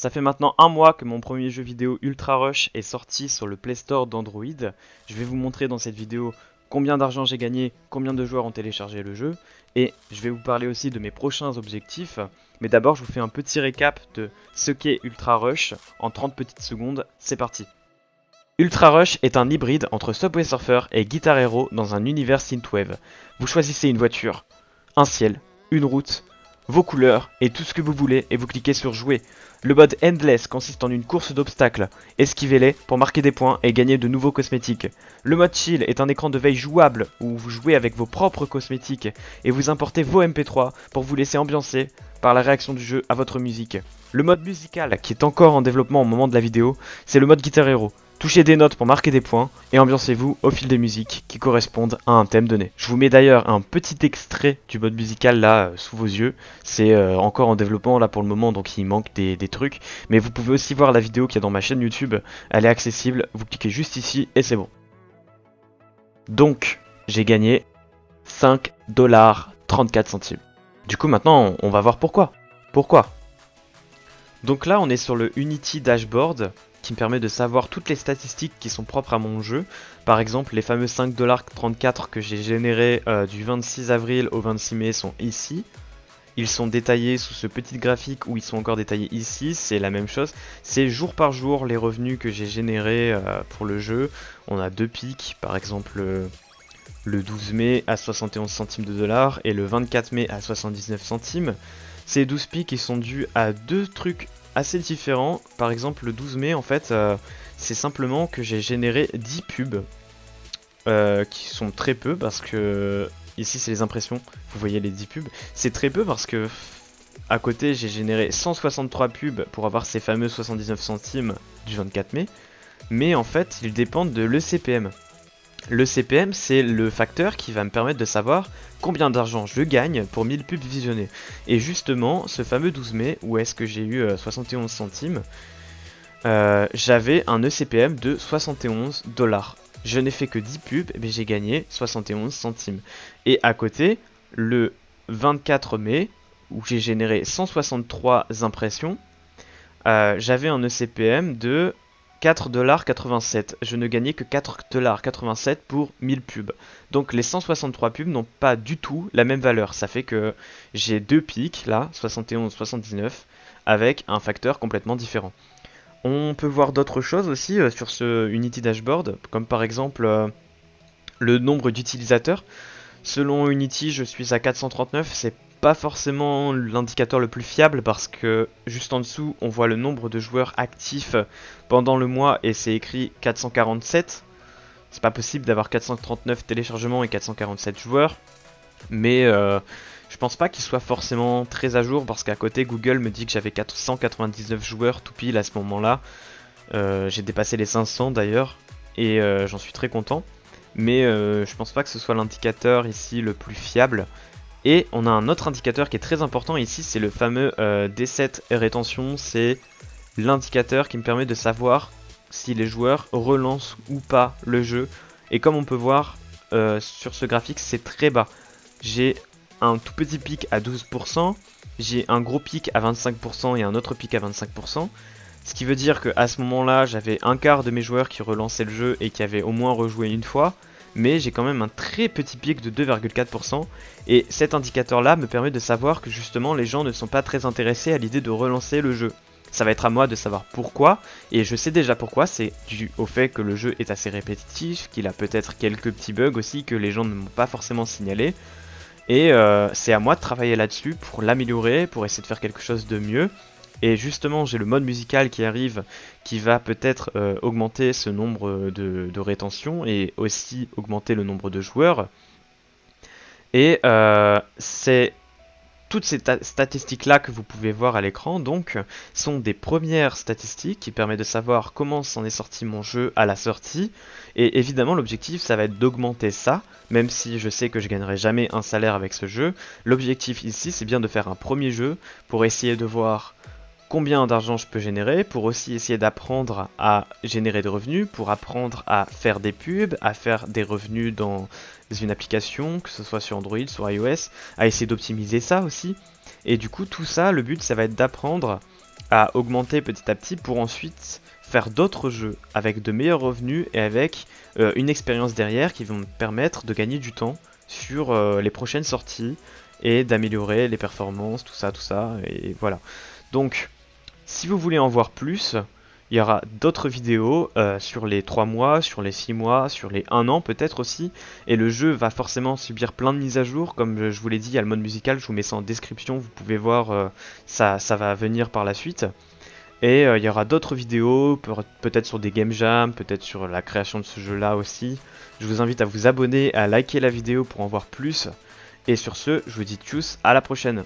Ça fait maintenant un mois que mon premier jeu vidéo Ultra Rush est sorti sur le Play Store d'Android. Je vais vous montrer dans cette vidéo combien d'argent j'ai gagné, combien de joueurs ont téléchargé le jeu, et je vais vous parler aussi de mes prochains objectifs. Mais d'abord, je vous fais un petit récap de ce qu'est Ultra Rush en 30 petites secondes. C'est parti Ultra Rush est un hybride entre Subway Surfer et Guitar Hero dans un univers synthwave. Vous choisissez une voiture, un ciel, une route, vos couleurs et tout ce que vous voulez et vous cliquez sur jouer. Le mode Endless consiste en une course d'obstacles. Esquivez-les pour marquer des points et gagner de nouveaux cosmétiques. Le mode Chill est un écran de veille jouable où vous jouez avec vos propres cosmétiques et vous importez vos MP3 pour vous laisser ambiancer par la réaction du jeu à votre musique. Le mode musical, qui est encore en développement au moment de la vidéo, c'est le mode Guitar Hero. Touchez des notes pour marquer des points et ambiancez-vous au fil des musiques qui correspondent à un thème donné. Je vous mets d'ailleurs un petit extrait du mode musical là euh, sous vos yeux. C'est euh, encore en développement là pour le moment donc il manque des, trucs. Mais vous pouvez aussi voir la vidéo qui est dans ma chaîne YouTube. Elle est accessible. Vous cliquez juste ici et c'est bon. Donc j'ai gagné 5 dollars 34 centimes. Du coup maintenant on va voir pourquoi. Pourquoi? Donc là on est sur le Unity Dashboard me permet de savoir toutes les statistiques qui sont propres à mon jeu. Par exemple, les fameux 5,34$ que j'ai générés euh, du 26 avril au 26 mai sont ici. Ils sont détaillés sous ce petit graphique où ils sont encore détaillés ici, c'est la même chose. C'est jour par jour les revenus que j'ai générés euh, pour le jeu. On a deux pics, par exemple le 12 mai à 71 centimes de dollars et le 24 mai à 79 centimes. Ces 12 pics ils sont dus à deux trucs assez différent. Par exemple, le 12 mai, en fait, euh, c'est simplement que j'ai généré 10 pubs. Euh, qui sont très peu parce que ici c'est les impressions, vous voyez les 10 pubs, c'est très peu parce que à côté j'ai généré 163 pubs pour avoir ces fameux 79 centimes du 24 mai, mais en fait ils dépendent de l'ECPM. Le CPM, c'est le facteur qui va me permettre de savoir combien d'argent je gagne pour 1000 pubs visionnées. Et justement, ce fameux 12 mai, où est-ce que j'ai eu 71 euh, centimes, euh, j'avais un ECPM de 71 dollars. Je n'ai fait que 10 pubs, mais j'ai gagné 71 centimes. Et à côté, le 24 mai, où j'ai généré 163 impressions, euh, j'avais un ECPM de 4,87$. Je ne gagnais que 4,87$ pour 1000 pubs. Donc les 163 pubs n'ont pas du tout la même valeur. Ça fait que j'ai deux pics là, 71, 79, avec un facteur complètement différent. On peut voir d'autres choses aussi euh, sur ce Unity Dashboard, comme par exemple euh, le nombre d'utilisateurs. Selon Unity, je suis à 439, c'est pas forcément l'indicateur le plus fiable parce que juste en dessous on voit le nombre de joueurs actifs pendant le mois et c'est écrit 447. C'est pas possible d'avoir 439 téléchargements et 447 joueurs. Mais euh, je pense pas qu'il soit forcément très à jour parce qu'à côté Google me dit que j'avais 499 joueurs tout pile à ce moment là. Euh, j'ai dépassé les 500 d'ailleurs et euh, j'en suis très content. Mais je pense pas que ce soit l'indicateur ici le plus fiable. Et on a un autre indicateur qui est très important ici, c'est le fameux euh, D7 rétention. C'est l'indicateur qui me permet de savoir si les joueurs relancent ou pas le jeu. Et comme on peut voir euh, sur ce graphique, c'est très bas. J'ai un tout petit pic à 12%, j'ai un gros pic à 25% et un autre pic à 25%. Ce qui veut dire qu'à ce moment-là, j'avais un quart de mes joueurs qui relançaient le jeu et qui avaient au moins rejoué une fois mais j'ai quand même un très petit pic de 2,4% et cet indicateur là me permet de savoir que justement les gens ne sont pas très intéressés à l'idée de relancer le jeu. Ça va être à moi de savoir pourquoi, et je sais déjà pourquoi, c'est dû au fait que le jeu est assez répétitif, qu'il a peut-être quelques petits bugs aussi que les gens ne m'ont pas forcément signalé, et euh, c'est à moi de travailler là-dessus pour l'améliorer, pour essayer de faire quelque chose de mieux, et justement, j'ai le mode musical qui arrive, qui va peut-être euh, augmenter ce nombre de, de rétention et aussi augmenter le nombre de joueurs. Et euh, c'est toutes ces statistiques-là que vous pouvez voir à l'écran, donc, sont des premières statistiques qui permettent de savoir comment s'en est sorti mon jeu à la sortie. Et évidemment, l'objectif, ça va être d'augmenter ça, même si je sais que je gagnerai jamais un salaire avec ce jeu. L'objectif ici, c'est bien de faire un premier jeu pour essayer de voir combien d'argent je peux générer, pour aussi essayer d'apprendre à générer des revenus, pour apprendre à faire des pubs, à faire des revenus dans une application, que ce soit sur Android, sur iOS, à essayer d'optimiser ça aussi. Et du coup, tout ça, le but, ça va être d'apprendre à augmenter petit à petit pour ensuite faire d'autres jeux avec de meilleurs revenus et avec euh, une expérience derrière qui vont me permettre de gagner du temps sur euh, les prochaines sorties et d'améliorer les performances, tout ça, tout ça, et voilà. Donc, si vous voulez en voir plus, il y aura d'autres vidéos euh, sur les 3 mois, sur les 6 mois, sur les 1 an peut-être aussi. Et le jeu va forcément subir plein de mises à jour. Comme je vous l'ai dit, il y a le mode musical, je vous mets ça en description. Vous pouvez voir, euh, ça, va venir par la suite. Et euh, il y aura d'autres vidéos, peut-être sur des game jams, peut-être sur la création de ce jeu-là aussi. Je vous invite à vous abonner, à liker la vidéo pour en voir plus. Et sur ce, je vous dis tchuss, à la prochaine